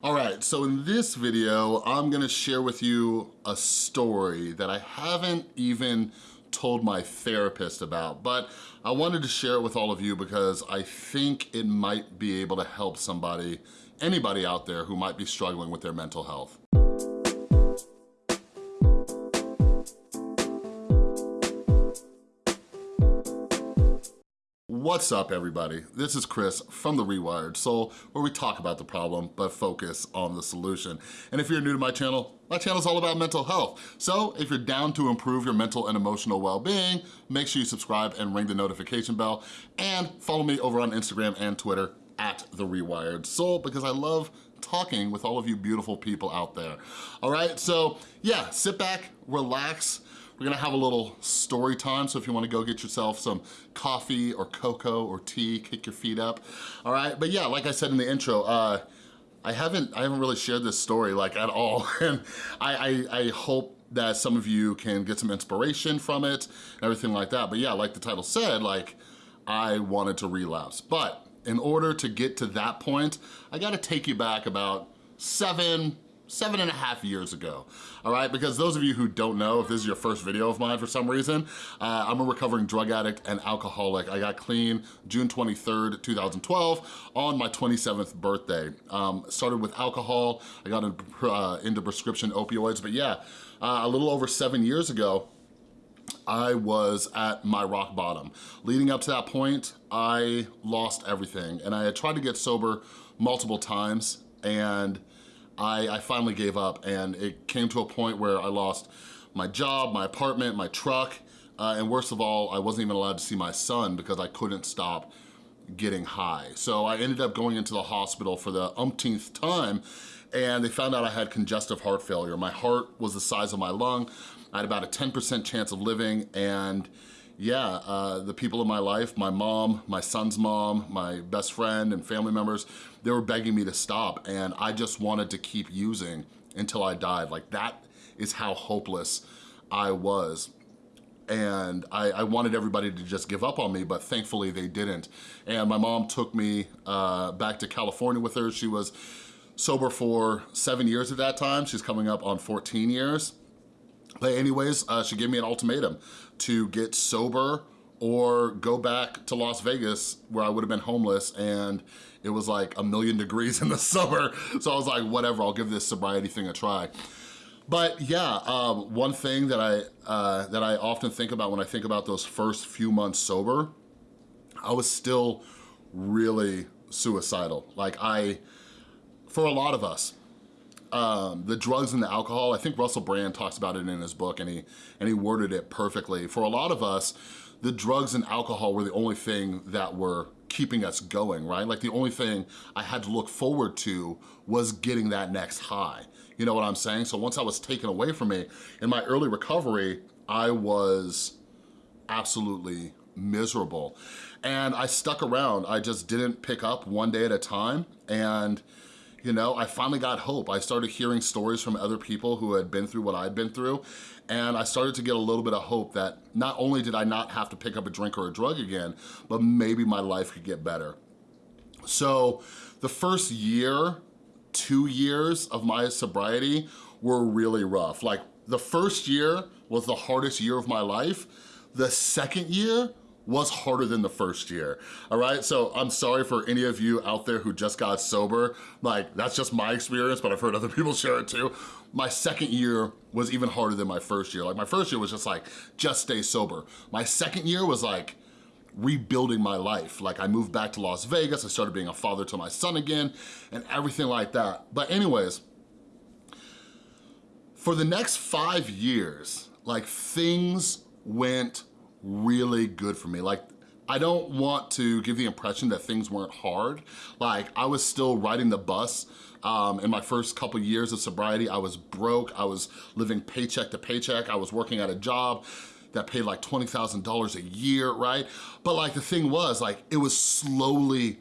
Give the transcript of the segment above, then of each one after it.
All right, so in this video, I'm gonna share with you a story that I haven't even told my therapist about, but I wanted to share it with all of you because I think it might be able to help somebody, anybody out there who might be struggling with their mental health. What's up everybody? This is Chris from The Rewired Soul where we talk about the problem but focus on the solution. And if you're new to my channel, my channel is all about mental health. So if you're down to improve your mental and emotional well-being, make sure you subscribe and ring the notification bell and follow me over on Instagram and Twitter at The Rewired Soul because I love talking with all of you beautiful people out there. All right, so yeah, sit back, relax, we're gonna have a little story time, so if you wanna go get yourself some coffee or cocoa or tea, kick your feet up, all right? But yeah, like I said in the intro, uh, I haven't I haven't really shared this story like at all, and I, I, I hope that some of you can get some inspiration from it and everything like that. But yeah, like the title said, like I wanted to relapse. But in order to get to that point, I gotta take you back about seven, seven and a half years ago, all right? Because those of you who don't know, if this is your first video of mine for some reason, uh, I'm a recovering drug addict and alcoholic. I got clean June 23rd, 2012 on my 27th birthday. Um, started with alcohol, I got into, uh, into prescription opioids, but yeah, uh, a little over seven years ago, I was at my rock bottom. Leading up to that point, I lost everything and I had tried to get sober multiple times and I, I finally gave up and it came to a point where I lost my job, my apartment, my truck, uh, and worst of all, I wasn't even allowed to see my son because I couldn't stop getting high. So I ended up going into the hospital for the umpteenth time and they found out I had congestive heart failure. My heart was the size of my lung. I had about a 10% chance of living and yeah, uh, the people in my life, my mom, my son's mom, my best friend and family members, they were begging me to stop and I just wanted to keep using until I died. Like that is how hopeless I was and I, I, wanted everybody to just give up on me, but thankfully they didn't. And my mom took me uh, back to California with her. She was sober for seven years at that time. She's coming up on 14 years. But anyways, uh, she gave me an ultimatum to get sober or go back to Las Vegas where I would have been homeless and it was like a million degrees in the summer. So I was like, whatever, I'll give this sobriety thing a try. But yeah, um, one thing that I, uh, that I often think about when I think about those first few months sober, I was still really suicidal. Like I, for a lot of us, um, the drugs and the alcohol, I think Russell Brand talks about it in his book and he, and he worded it perfectly. For a lot of us, the drugs and alcohol were the only thing that were keeping us going, right? Like the only thing I had to look forward to was getting that next high. You know what I'm saying? So once I was taken away from me, in my early recovery, I was absolutely miserable. And I stuck around. I just didn't pick up one day at a time. And you know, I finally got hope. I started hearing stories from other people who had been through what I'd been through, and I started to get a little bit of hope that not only did I not have to pick up a drink or a drug again, but maybe my life could get better. So the first year, two years of my sobriety were really rough. Like the first year was the hardest year of my life. The second year was harder than the first year, all right? So I'm sorry for any of you out there who just got sober. Like, that's just my experience, but I've heard other people share it too. My second year was even harder than my first year. Like, my first year was just like, just stay sober. My second year was like, rebuilding my life. Like I moved back to Las Vegas, I started being a father to my son again, and everything like that. But anyways, for the next five years, like things went really good for me. Like, I don't want to give the impression that things weren't hard. Like, I was still riding the bus um, in my first couple years of sobriety. I was broke, I was living paycheck to paycheck, I was working at a job that paid like $20,000 a year, right? But like the thing was, like, it was slowly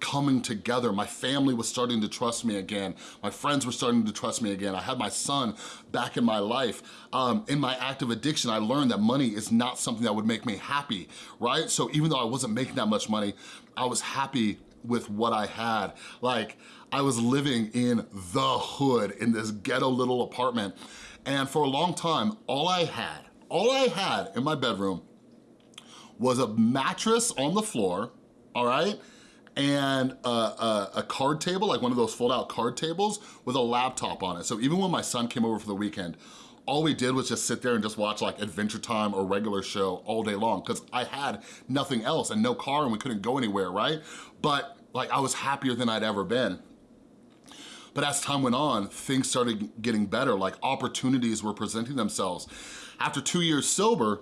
coming together. My family was starting to trust me again. My friends were starting to trust me again. I had my son back in my life. Um, in my active addiction, I learned that money is not something that would make me happy, right? So even though I wasn't making that much money, I was happy with what I had. Like, I was living in the hood in this ghetto little apartment. And for a long time, all I had, all I had in my bedroom was a mattress on the floor, all right? And a, a, a, card table, like one of those fold out card tables with a laptop on it. So even when my son came over for the weekend, all we did was just sit there and just watch like Adventure Time or regular show all day long because I had nothing else and no car and we couldn't go anywhere, right? But like I was happier than I'd ever been. But as time went on, things started getting better, like opportunities were presenting themselves. After two years sober,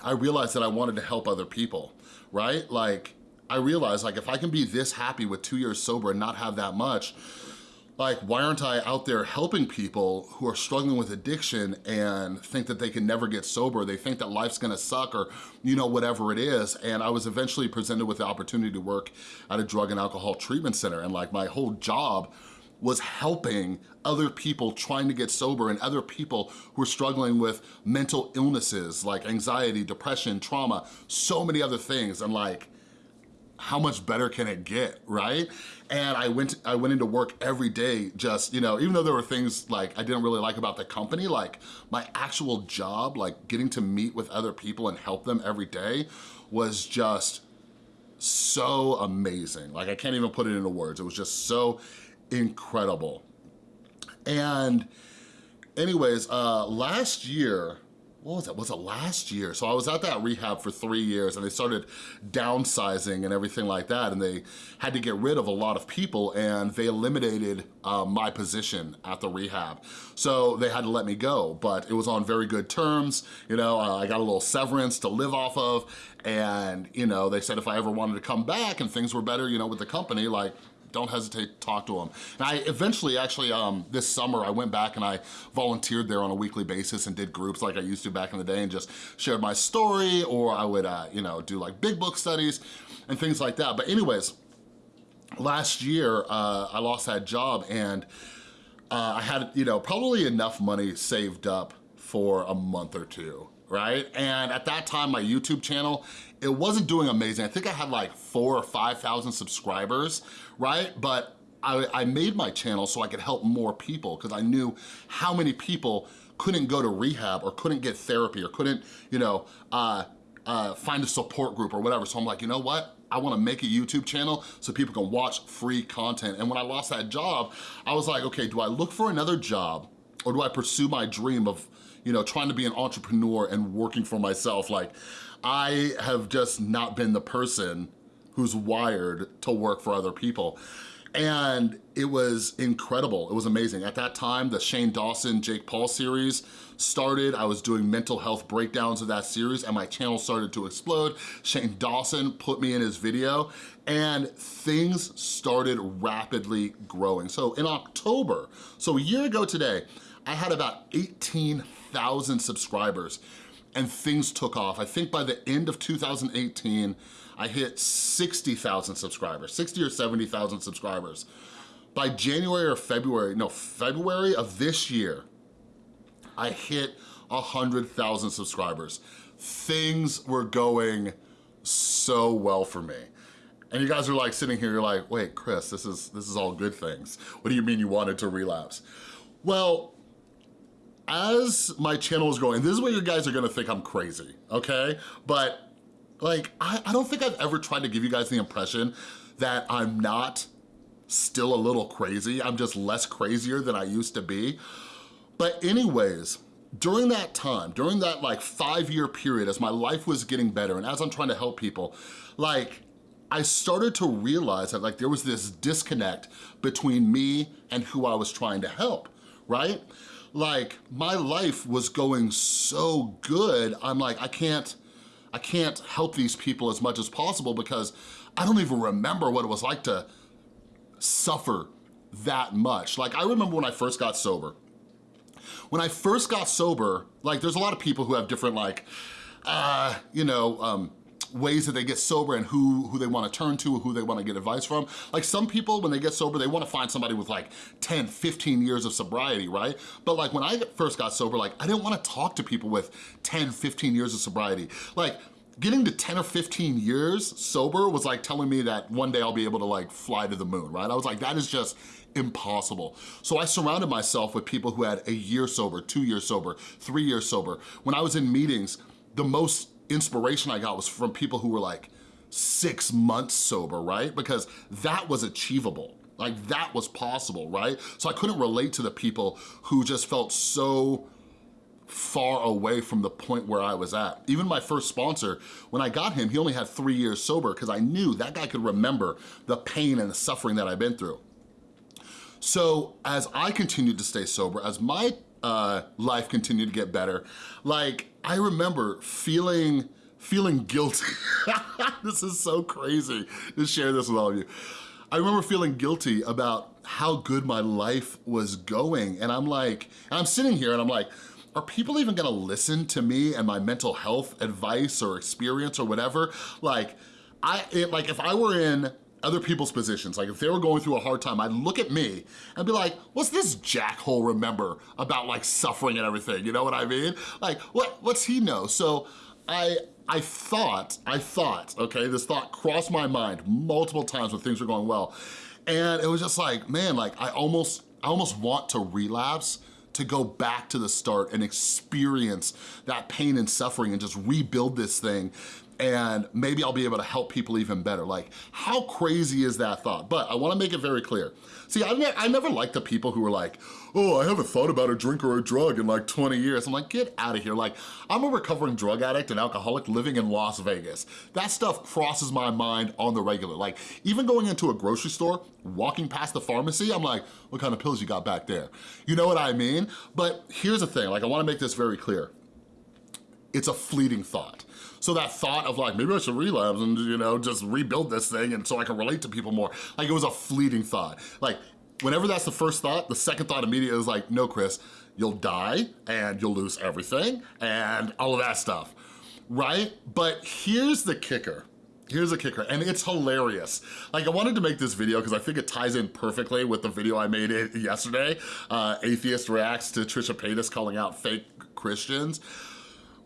I realized that I wanted to help other people, right? Like, I realized like if I can be this happy with two years sober and not have that much, like why aren't I out there helping people who are struggling with addiction and think that they can never get sober, they think that life's gonna suck or you know, whatever it is. And I was eventually presented with the opportunity to work at a drug and alcohol treatment center and like my whole job was helping other people trying to get sober and other people who are struggling with mental illnesses like anxiety, depression, trauma, so many other things. And like, how much better can it get, right? And I went I went into work every day just, you know, even though there were things like I didn't really like about the company, like my actual job, like getting to meet with other people and help them every day was just so amazing. Like I can't even put it into words. It was just so incredible. And anyways, uh, last year, what was it, was it last year? So I was at that rehab for three years and they started downsizing and everything like that and they had to get rid of a lot of people and they eliminated uh, my position at the rehab. So they had to let me go, but it was on very good terms. You know, uh, I got a little severance to live off of and, you know, they said if I ever wanted to come back and things were better, you know, with the company, like, don't hesitate to talk to them. And I eventually, actually, um, this summer, I went back and I volunteered there on a weekly basis and did groups like I used to back in the day and just shared my story or I would, uh, you know, do like big book studies and things like that. But anyways, last year, uh, I lost that job and uh, I had, you know, probably enough money saved up for a month or two right? And at that time, my YouTube channel, it wasn't doing amazing. I think I had like four or 5,000 subscribers, right? But I, I made my channel so I could help more people because I knew how many people couldn't go to rehab or couldn't get therapy or couldn't, you know, uh, uh, find a support group or whatever. So I'm like, you know what? I wanna make a YouTube channel so people can watch free content. And when I lost that job, I was like, okay, do I look for another job or do I pursue my dream of you know, trying to be an entrepreneur and working for myself. Like, I have just not been the person who's wired to work for other people. And it was incredible, it was amazing. At that time, the Shane Dawson, Jake Paul series started. I was doing mental health breakdowns of that series and my channel started to explode. Shane Dawson put me in his video and things started rapidly growing. So in October, so a year ago today, I had about 18,000 subscribers and things took off. I think by the end of 2018, I hit 60,000 subscribers, 60 or 70,000 subscribers. By January or February, no, February of this year, I hit 100,000 subscribers. Things were going so well for me. And you guys are like sitting here, you're like, wait, Chris, this is, this is all good things. What do you mean you wanted to relapse? Well, as my channel is growing, this is where you guys are gonna think I'm crazy, okay? But like, I, I don't think I've ever tried to give you guys the impression that I'm not still a little crazy. I'm just less crazier than I used to be. But anyways, during that time, during that like five year period, as my life was getting better and as I'm trying to help people, like I started to realize that like there was this disconnect between me and who I was trying to help, right? Like my life was going so good, I'm like, I can't, I can't help these people as much as possible because I don't even remember what it was like to suffer that much. Like I remember when I first got sober. When I first got sober, like there's a lot of people who have different like, uh, you know, um, ways that they get sober and who, who they wanna turn to, who they wanna get advice from. Like some people, when they get sober, they wanna find somebody with like 10, 15 years of sobriety, right? But like when I first got sober, like I didn't wanna talk to people with 10, 15 years of sobriety. Like getting to 10 or 15 years sober was like telling me that one day I'll be able to like fly to the moon, right? I was like, that is just impossible. So I surrounded myself with people who had a year sober, two years sober, three years sober. When I was in meetings, the most inspiration I got was from people who were like six months sober, right? Because that was achievable. Like that was possible, right? So I couldn't relate to the people who just felt so far away from the point where I was at. Even my first sponsor, when I got him, he only had three years sober because I knew that guy could remember the pain and the suffering that I've been through. So as I continued to stay sober, as my uh, life continued to get better, like I remember feeling feeling guilty. this is so crazy to share this with all of you. I remember feeling guilty about how good my life was going. And I'm like, and I'm sitting here and I'm like, are people even gonna listen to me and my mental health advice or experience or whatever? Like, I it, like if I were in other people's positions, like if they were going through a hard time, I'd look at me and be like, what's this jackhole remember about like suffering and everything, you know what I mean? Like, what what's he know? So I, I thought, I thought, okay, this thought crossed my mind multiple times when things were going well. And it was just like, man, like I almost, I almost want to relapse to go back to the start and experience that pain and suffering and just rebuild this thing and maybe I'll be able to help people even better. Like, how crazy is that thought? But I wanna make it very clear. See, I, ne I never liked the people who were like, oh, I haven't thought about a drink or a drug in like 20 years. I'm like, get out of here. Like, I'm a recovering drug addict and alcoholic living in Las Vegas. That stuff crosses my mind on the regular. Like, even going into a grocery store, walking past the pharmacy, I'm like, what kind of pills you got back there? You know what I mean? But here's the thing, like I wanna make this very clear. It's a fleeting thought. So that thought of like, maybe I should relapse and you know, just rebuild this thing and so I can relate to people more, like it was a fleeting thought. Like whenever that's the first thought, the second thought immediately is like, no Chris, you'll die and you'll lose everything and all of that stuff, right? But here's the kicker. Here's a kicker, and it's hilarious. Like, I wanted to make this video because I think it ties in perfectly with the video I made it yesterday. Uh, Atheist reacts to Trisha Paytas calling out fake Christians.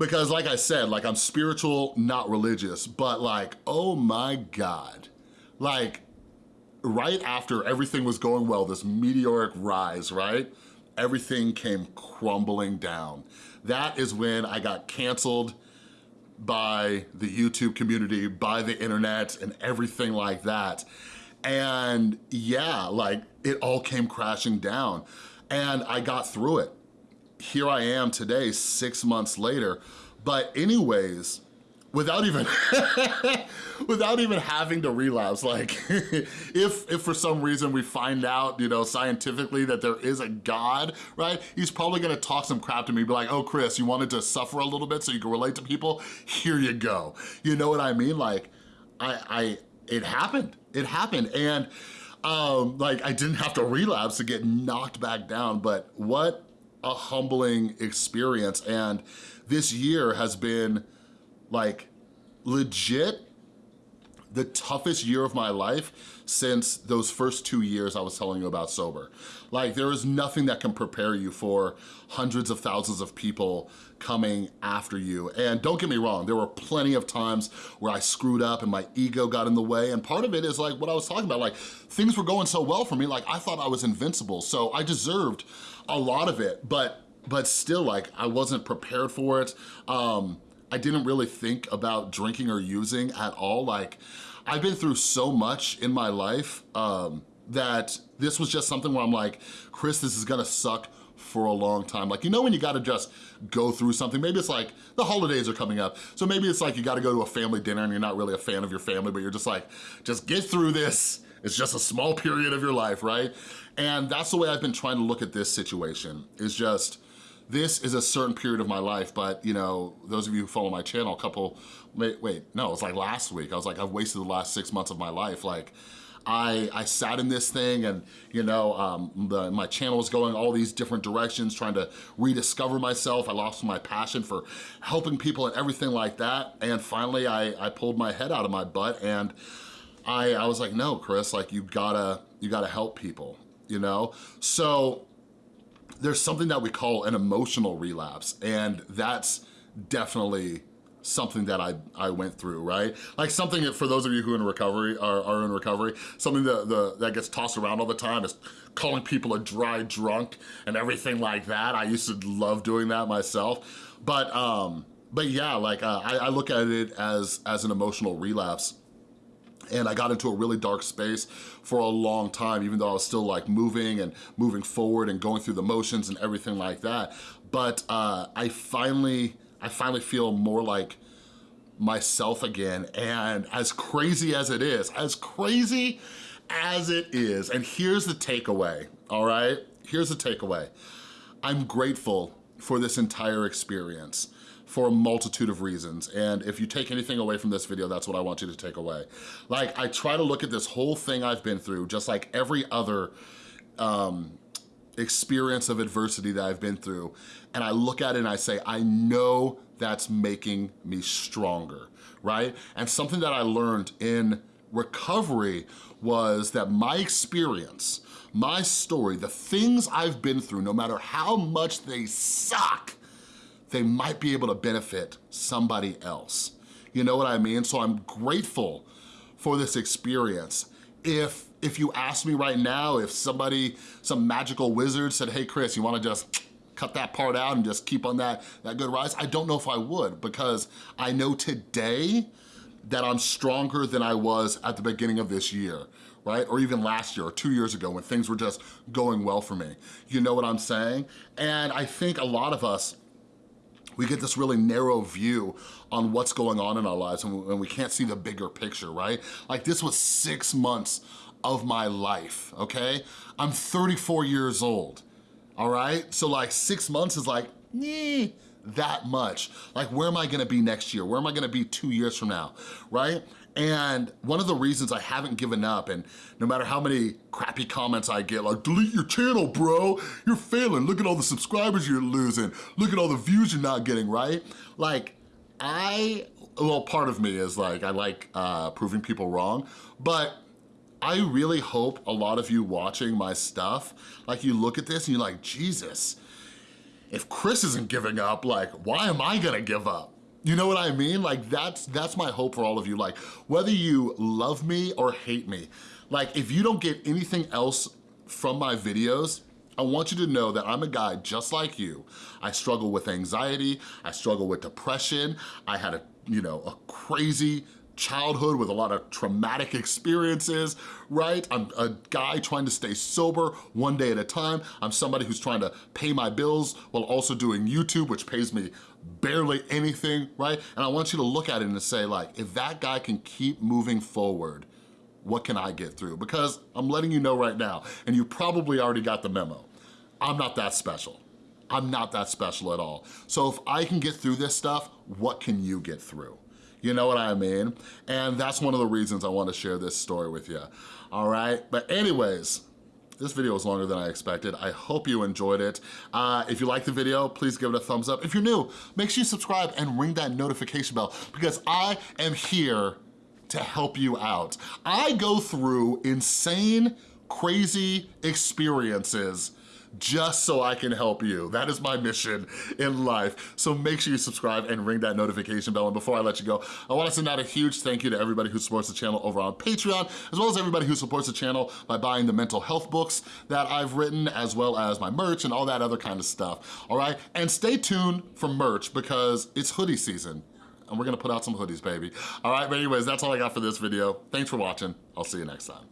Because like I said, like I'm spiritual, not religious, but like, oh my God. Like, right after everything was going well, this meteoric rise, right? Everything came crumbling down. That is when I got canceled by the YouTube community, by the internet, and everything like that. And yeah, like it all came crashing down. And I got through it here I am today, six months later. But anyways, without even without even having to relapse like if if for some reason we find out you know scientifically that there is a god right he's probably gonna talk some crap to me be like oh chris you wanted to suffer a little bit so you can relate to people? Here you go. You know what i mean? Like i i it happened. It happened. And um like i didn't have to relapse to get knocked back down. But what a humbling experience. And this year has been like legit the toughest year of my life since those first two years I was telling you about sober. Like there is nothing that can prepare you for hundreds of thousands of people coming after you. And don't get me wrong, there were plenty of times where I screwed up and my ego got in the way. And part of it is like what I was talking about, like things were going so well for me, like I thought I was invincible. So I deserved a lot of it, but but still like I wasn't prepared for it. Um, I didn't really think about drinking or using at all. Like I've been through so much in my life um, that this was just something where I'm like, Chris, this is gonna suck for a long time. Like, you know when you gotta just go through something? Maybe it's like, the holidays are coming up, so maybe it's like you gotta go to a family dinner and you're not really a fan of your family, but you're just like, just get through this. It's just a small period of your life, right? And that's the way I've been trying to look at this situation, is just, this is a certain period of my life, but you know, those of you who follow my channel, a couple, wait, wait, no, it's like last week. I was like, I've wasted the last six months of my life. Like, I, I sat in this thing and, you know, um, the, my channel was going all these different directions, trying to rediscover myself. I lost my passion for helping people and everything like that. And finally, I, I pulled my head out of my butt and I, I was like, no, Chris, like you gotta, you gotta help people, you know? So there's something that we call an emotional relapse and that's definitely something that I, I went through, right? Like something for those of you who are in recovery are, are in recovery, something that, the, that gets tossed around all the time is calling people a dry drunk and everything like that. I used to love doing that myself. But um, but yeah, like uh, I, I look at it as, as an emotional relapse and I got into a really dark space for a long time, even though I was still like moving and moving forward and going through the motions and everything like that. But uh, I finally, I finally feel more like myself again. And as crazy as it is, as crazy as it is, and here's the takeaway, all right? Here's the takeaway. I'm grateful for this entire experience for a multitude of reasons. And if you take anything away from this video, that's what I want you to take away. Like, I try to look at this whole thing I've been through, just like every other um, experience of adversity that I've been through, and I look at it and I say, I know that's making me stronger, right? And something that I learned in recovery was that my experience, my story, the things I've been through, no matter how much they suck, they might be able to benefit somebody else. You know what I mean? So I'm grateful for this experience. If, if you ask me right now, if somebody, some magical wizard said, hey Chris, you wanna just cut that part out and just keep on that, that good rise, I don't know if I would because I know today that I'm stronger than I was at the beginning of this year right? Or even last year or two years ago when things were just going well for me. You know what I'm saying? And I think a lot of us we get this really narrow view on what's going on in our lives and we can't see the bigger picture, right? Like this was six months of my life, okay? I'm 34 years old, all right? So like six months is like, that much. Like where am I gonna be next year? Where am I gonna be two years from now, right? And one of the reasons I haven't given up, and no matter how many crappy comments I get, like, delete your channel, bro, you're failing. Look at all the subscribers you're losing. Look at all the views you're not getting, right? Like, I, well, part of me is like, I like uh, proving people wrong, but I really hope a lot of you watching my stuff, like you look at this and you're like, Jesus, if Chris isn't giving up, like, why am I gonna give up? You know what I mean? Like that's that's my hope for all of you. Like whether you love me or hate me, like if you don't get anything else from my videos, I want you to know that I'm a guy just like you. I struggle with anxiety, I struggle with depression, I had a, you know, a crazy childhood with a lot of traumatic experiences, right? I'm a guy trying to stay sober one day at a time. I'm somebody who's trying to pay my bills while also doing YouTube, which pays me barely anything, right? And I want you to look at it and say like, if that guy can keep moving forward, what can I get through? Because I'm letting you know right now, and you probably already got the memo, I'm not that special. I'm not that special at all. So if I can get through this stuff, what can you get through? You know what I mean? And that's one of the reasons I want to share this story with you, all right? But anyways, this video was longer than I expected. I hope you enjoyed it. Uh, if you like the video, please give it a thumbs up. If you're new, make sure you subscribe and ring that notification bell because I am here to help you out. I go through insane, crazy experiences just so I can help you. That is my mission in life. So make sure you subscribe and ring that notification bell. And before I let you go, I wanna send out a huge thank you to everybody who supports the channel over on Patreon, as well as everybody who supports the channel by buying the mental health books that I've written, as well as my merch and all that other kind of stuff, all right? And stay tuned for merch because it's hoodie season and we're gonna put out some hoodies, baby. All right, but anyways, that's all I got for this video. Thanks for watching. I'll see you next time.